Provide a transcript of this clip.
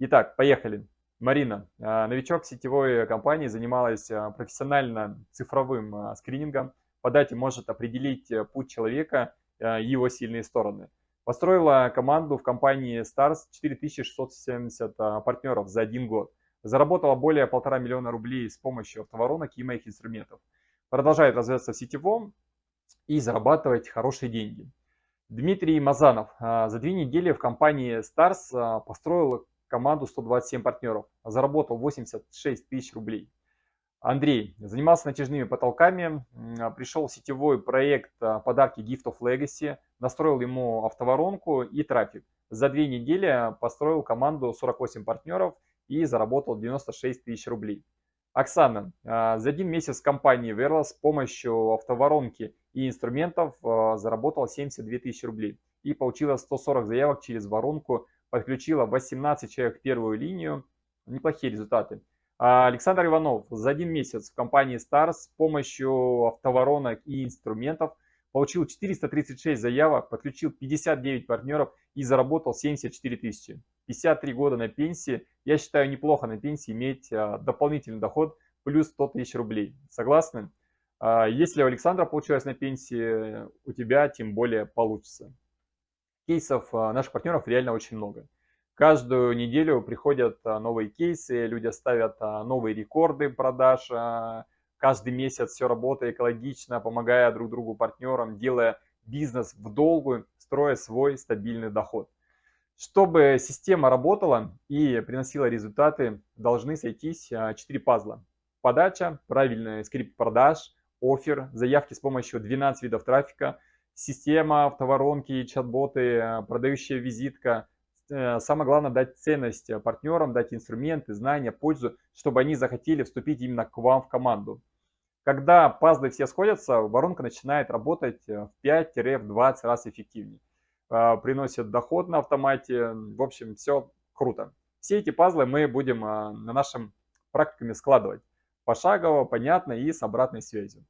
Итак, поехали. Марина, а, новичок сетевой компании, занималась а, профессионально цифровым а, скринингом. По дате может определить э, путь человека и его сильные стороны. Построила команду в компании Stars 4670 партнеров за один год. Заработала более полтора миллиона рублей с помощью автоворонок и моих инструментов. Продолжает развиваться в сетевом и зарабатывать хорошие деньги. Дмитрий Мазанов за две недели в компании Stars построил команду 127 партнеров, заработал 86 тысяч рублей. Андрей занимался натяжными потолками, пришел в сетевой проект а, подарки Gift of Legacy, настроил ему автоворонку и трафик. За две недели построил команду 48 партнеров и заработал 96 тысяч рублей. Оксана а, за один месяц компании Verla с помощью автоворонки и инструментов а, заработала 72 тысячи рублей и получила 140 заявок через воронку подключила 18 человек в первую линию. Неплохие результаты. А Александр Иванов за один месяц в компании Stars с помощью автоворонок и инструментов получил 436 заявок, подключил 59 партнеров и заработал 74 тысячи. 53 года на пенсии. Я считаю неплохо на пенсии иметь а, дополнительный доход плюс 100 тысяч рублей. Согласны? А, если у Александра получилось на пенсии, у тебя тем более получится кейсов а, наших партнеров реально очень много. Каждую неделю приходят а, новые кейсы, люди ставят а, новые рекорды продаж. Каждый месяц все работает экологично, помогая друг другу партнерам, делая бизнес в долгую, строя свой стабильный доход. Чтобы система работала и приносила результаты, должны сойтись 4 пазла. Подача, правильный скрипт продаж, офер, заявки с помощью 12 видов трафика, система, автоворонки, чат-боты, э, продающая визитка. Э, самое главное дать ценность партнерам, дать инструменты, знания, пользу, чтобы они захотели вступить именно к вам в команду. Когда пазлы все сходятся, воронка начинает работать э, в 5-20 раз эффективнее. Приносит доход на автомате. В общем, все круто. Все эти пазлы мы будем на нашем практикуме складывать пошагово, понятно и с обратной связью.